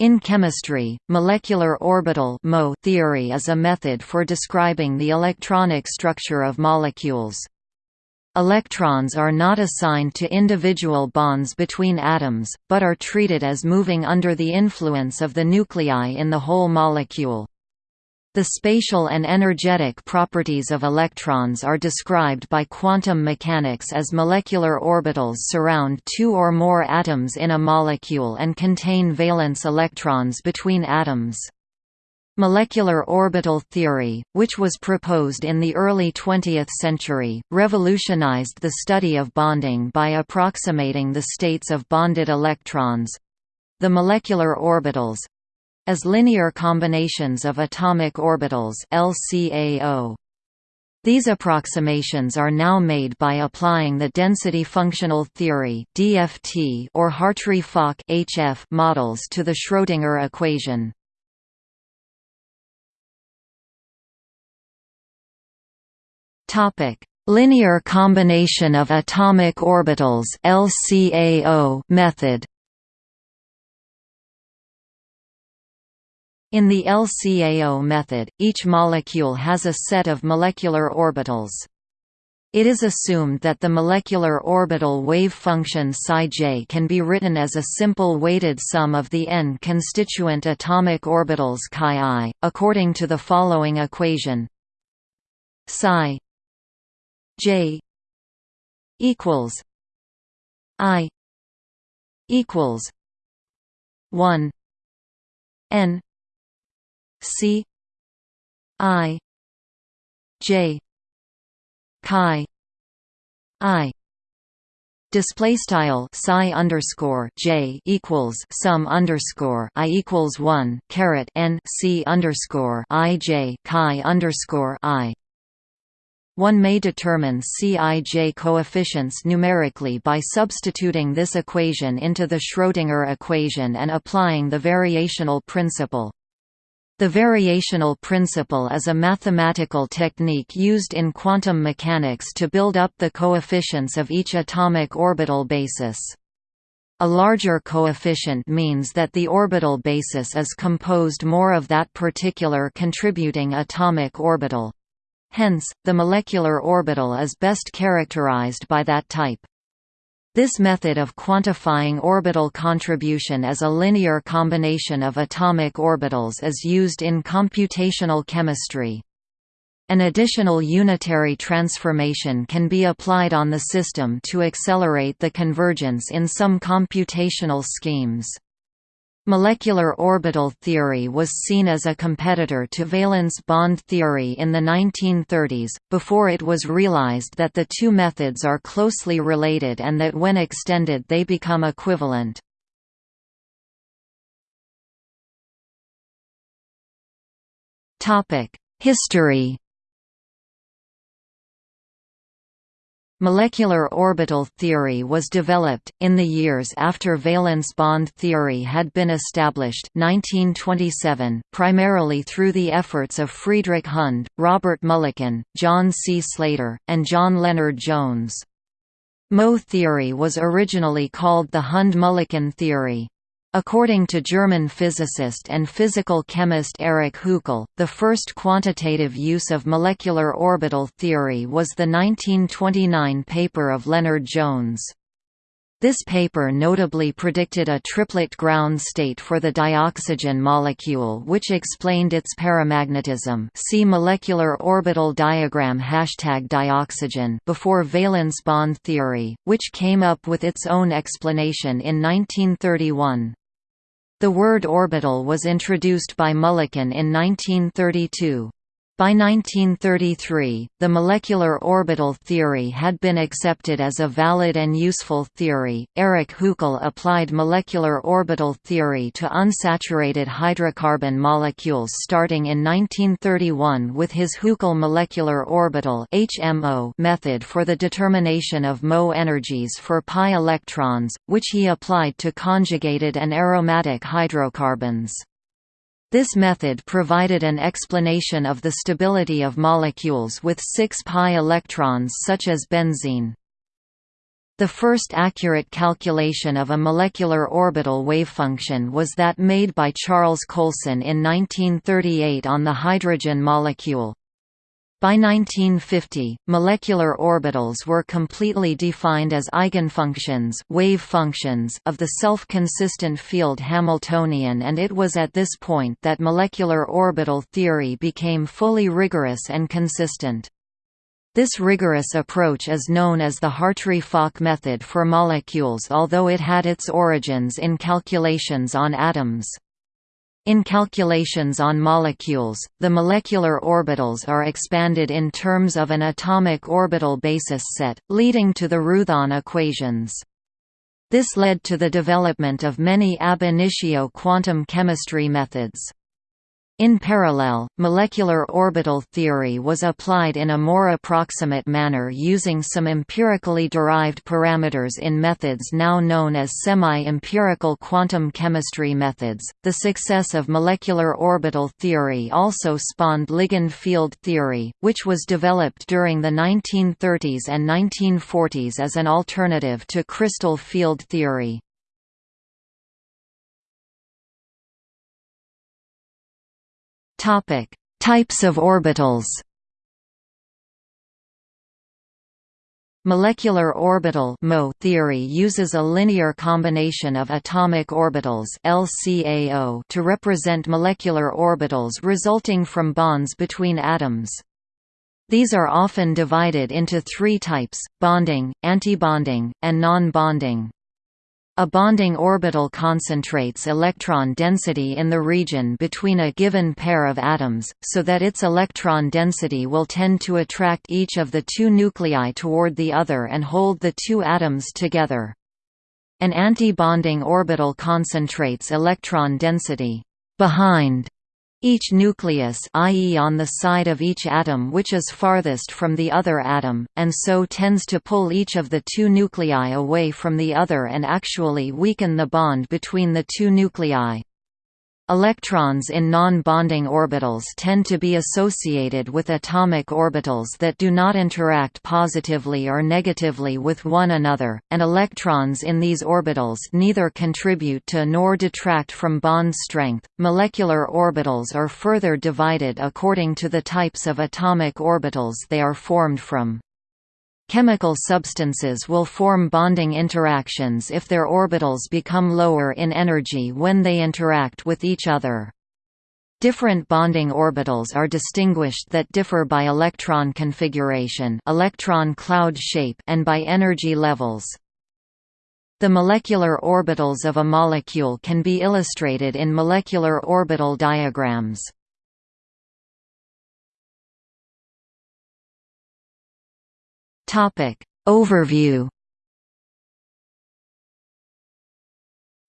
In chemistry, molecular orbital theory is a method for describing the electronic structure of molecules. Electrons are not assigned to individual bonds between atoms, but are treated as moving under the influence of the nuclei in the whole molecule. The spatial and energetic properties of electrons are described by quantum mechanics as molecular orbitals surround two or more atoms in a molecule and contain valence electrons between atoms. Molecular orbital theory, which was proposed in the early 20th century, revolutionized the study of bonding by approximating the states of bonded electrons—the molecular orbitals, as linear combinations of atomic orbitals LCAO. These approximations are now made by applying the density functional theory (DFT) or Hartree-Fock (HF) models to the Schrödinger equation. Topic: Linear combination of atomic orbitals (LCAO) method. In the LCAO method, each molecule has a set of molecular orbitals. It is assumed that the molecular orbital wave function psi j can be written as a simple weighted sum of the n constituent atomic orbitals chi according to the following equation: psi j equals i equals 1 n C I J chi I Display style psi underscore j equals sum underscore i equals one caret n c underscore i j chi underscore i. One may determine Cij coefficients numerically by substituting this equation into the Schrödinger equation and applying the variational principle. The variational principle is a mathematical technique used in quantum mechanics to build up the coefficients of each atomic orbital basis. A larger coefficient means that the orbital basis is composed more of that particular contributing atomic orbital. Hence, the molecular orbital is best characterized by that type. This method of quantifying orbital contribution as a linear combination of atomic orbitals is used in computational chemistry. An additional unitary transformation can be applied on the system to accelerate the convergence in some computational schemes. Molecular orbital theory was seen as a competitor to valence bond theory in the 1930s, before it was realized that the two methods are closely related and that when extended they become equivalent. History Molecular orbital theory was developed, in the years after valence bond theory had been established 1927, primarily through the efforts of Friedrich Hund, Robert Mulliken, John C. Slater, and John Lennard-Jones. Mo theory was originally called the Hund–Mulliken theory. According to German physicist and physical chemist Erich Huckel, the first quantitative use of molecular orbital theory was the 1929 paper of Lennard-Jones. This paper notably predicted a triplet ground state for the dioxygen molecule which explained its paramagnetism see molecular orbital diagram hashtag dioxygen before valence bond theory, which came up with its own explanation in 1931. The word orbital was introduced by Mulliken in 1932. By 1933, the molecular orbital theory had been accepted as a valid and useful theory. Erich Huckel applied molecular orbital theory to unsaturated hydrocarbon molecules starting in 1931 with his Huckel molecular orbital (HMO) method for the determination of Mo energies for pi electrons, which he applied to conjugated and aromatic hydrocarbons. This method provided an explanation of the stability of molecules with 6 pi electrons such as benzene. The first accurate calculation of a molecular orbital wavefunction was that made by Charles Coulson in 1938 on the hydrogen molecule. By 1950, molecular orbitals were completely defined as eigenfunctions, wave functions of the self-consistent field Hamiltonian and it was at this point that molecular orbital theory became fully rigorous and consistent. This rigorous approach is known as the Hartree-Fock method for molecules although it had its origins in calculations on atoms. In calculations on molecules, the molecular orbitals are expanded in terms of an atomic orbital basis set, leading to the Roothaan equations. This led to the development of many ab initio quantum chemistry methods. In parallel, molecular orbital theory was applied in a more approximate manner using some empirically derived parameters in methods now known as semi-empirical quantum chemistry methods. The success of molecular orbital theory also spawned ligand field theory, which was developed during the 1930s and 1940s as an alternative to crystal field theory. Topic: Types of orbitals. Molecular orbital theory uses a linear combination of atomic orbitals LCAO to represent molecular orbitals resulting from bonds between atoms. These are often divided into three types, bonding, antibonding, and non-bonding. A bonding orbital concentrates electron density in the region between a given pair of atoms, so that its electron density will tend to attract each of the two nuclei toward the other and hold the two atoms together. An anti-bonding orbital concentrates electron density behind each nucleus i.e. on the side of each atom which is farthest from the other atom, and so tends to pull each of the two nuclei away from the other and actually weaken the bond between the two nuclei. Electrons in non-bonding orbitals tend to be associated with atomic orbitals that do not interact positively or negatively with one another, and electrons in these orbitals neither contribute to nor detract from bond strength. Molecular orbitals are further divided according to the types of atomic orbitals they are formed from. Chemical substances will form bonding interactions if their orbitals become lower in energy when they interact with each other. Different bonding orbitals are distinguished that differ by electron configuration electron cloud shape and by energy levels. The molecular orbitals of a molecule can be illustrated in molecular orbital diagrams. Topic. Overview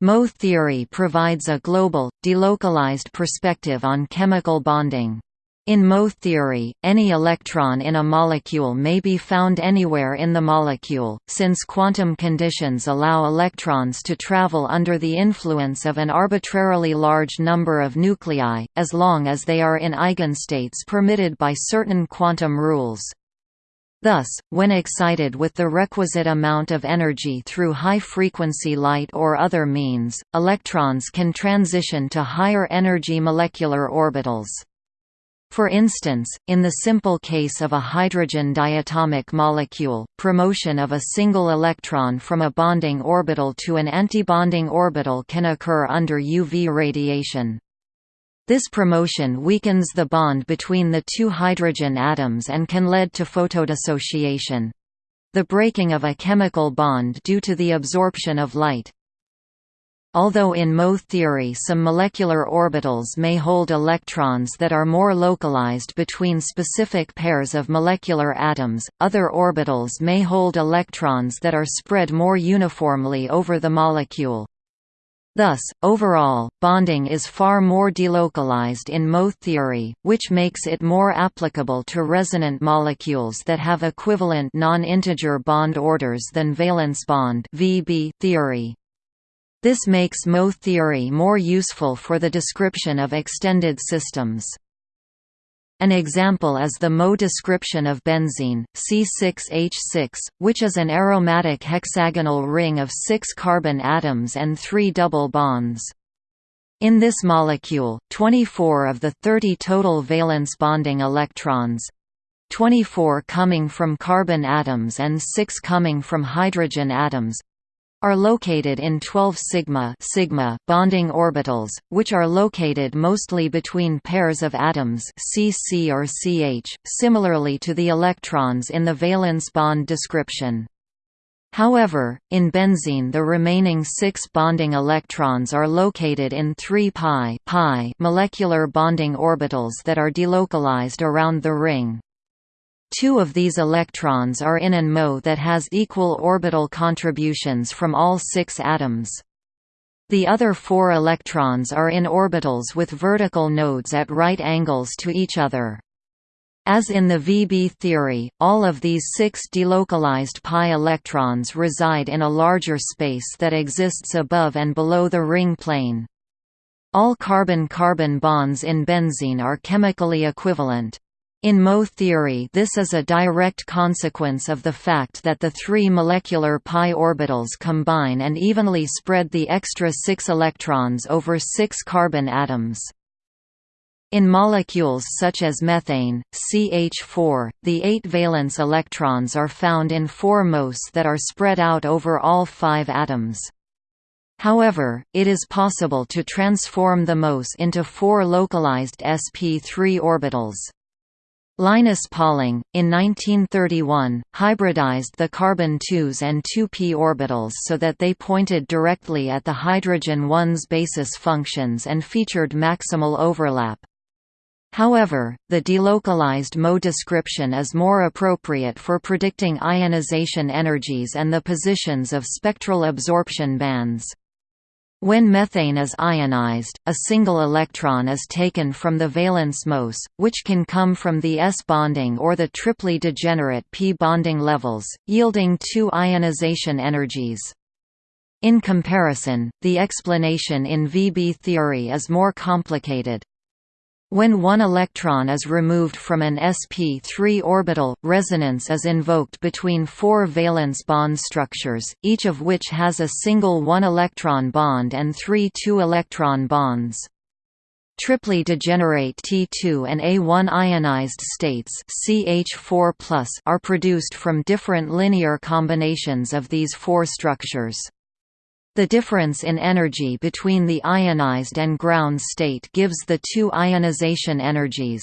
Mo theory provides a global, delocalized perspective on chemical bonding. In Mo theory, any electron in a molecule may be found anywhere in the molecule, since quantum conditions allow electrons to travel under the influence of an arbitrarily large number of nuclei, as long as they are in eigenstates permitted by certain quantum rules. Thus, when excited with the requisite amount of energy through high-frequency light or other means, electrons can transition to higher energy molecular orbitals. For instance, in the simple case of a hydrogen diatomic molecule, promotion of a single electron from a bonding orbital to an antibonding orbital can occur under UV radiation. This promotion weakens the bond between the two hydrogen atoms and can lead to photodissociation. The breaking of a chemical bond due to the absorption of light. Although in Mo theory some molecular orbitals may hold electrons that are more localized between specific pairs of molecular atoms, other orbitals may hold electrons that are spread more uniformly over the molecule. Thus, overall, bonding is far more delocalized in Mo theory, which makes it more applicable to resonant molecules that have equivalent non-integer bond orders than valence bond theory. This makes Mo theory more useful for the description of extended systems. An example is the MO description of benzene, C6H6, which is an aromatic hexagonal ring of six carbon atoms and three double bonds. In this molecule, 24 of the 30 total valence bonding electrons 24 coming from carbon atoms and 6 coming from hydrogen atoms are located in 12 sigma sigma bonding orbitals, which are located mostly between pairs of atoms CC or CH, similarly to the electrons in the valence bond description. However, in benzene the remaining six bonding electrons are located in 3 pi, pi molecular bonding orbitals that are delocalized around the ring. Two of these electrons are in an MO that has equal orbital contributions from all six atoms. The other four electrons are in orbitals with vertical nodes at right angles to each other. As in the VB theory, all of these six delocalized pi electrons reside in a larger space that exists above and below the ring plane. All carbon-carbon bonds in benzene are chemically equivalent. In MO theory this is a direct consequence of the fact that the three molecular pi orbitals combine and evenly spread the extra six electrons over six carbon atoms. In molecules such as methane, CH4, the eight valence electrons are found in four MOS that are spread out over all five atoms. However, it is possible to transform the MOS into four localized sp3 orbitals. Linus Pauling, in 1931, hybridized the carbon 2s and 2p orbitals so that they pointed directly at the hydrogen 1's basis functions and featured maximal overlap. However, the delocalized MO description is more appropriate for predicting ionization energies and the positions of spectral absorption bands. When methane is ionized, a single electron is taken from the valence MOS, which can come from the S bonding or the triply degenerate p bonding levels, yielding two ionization energies. In comparison, the explanation in VB theory is more complicated. When one electron is removed from an sp3 orbital, resonance is invoked between four valence bond structures, each of which has a single one-electron bond and three two-electron bonds. Triply degenerate T2 and A1 ionized states CH4+ are produced from different linear combinations of these four structures. The difference in energy between the ionized and ground state gives the two ionization energies.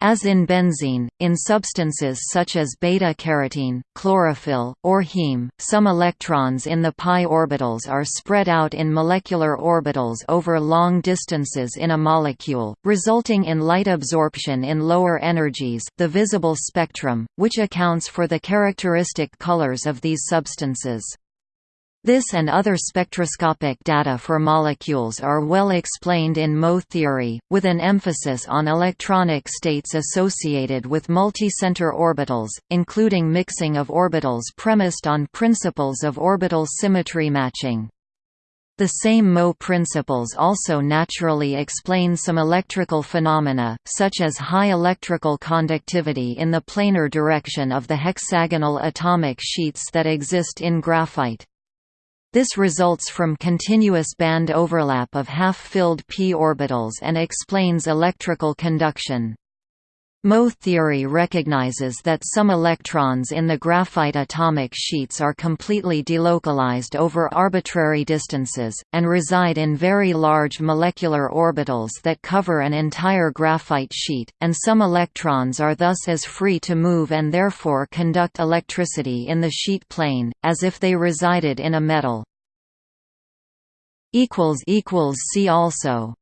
As in benzene, in substances such as beta-carotene, chlorophyll, or heme, some electrons in the pi orbitals are spread out in molecular orbitals over long distances in a molecule, resulting in light absorption in lower energies the visible spectrum, which accounts for the characteristic colors of these substances. This and other spectroscopic data for molecules are well explained in MO theory, with an emphasis on electronic states associated with multicenter orbitals, including mixing of orbitals premised on principles of orbital symmetry matching. The same MO principles also naturally explain some electrical phenomena, such as high electrical conductivity in the planar direction of the hexagonal atomic sheets that exist in graphite. This results from continuous band overlap of half-filled p orbitals and explains electrical conduction. MO theory recognizes that some electrons in the graphite atomic sheets are completely delocalized over arbitrary distances, and reside in very large molecular orbitals that cover an entire graphite sheet, and some electrons are thus as free to move and therefore conduct electricity in the sheet plane, as if they resided in a metal. See also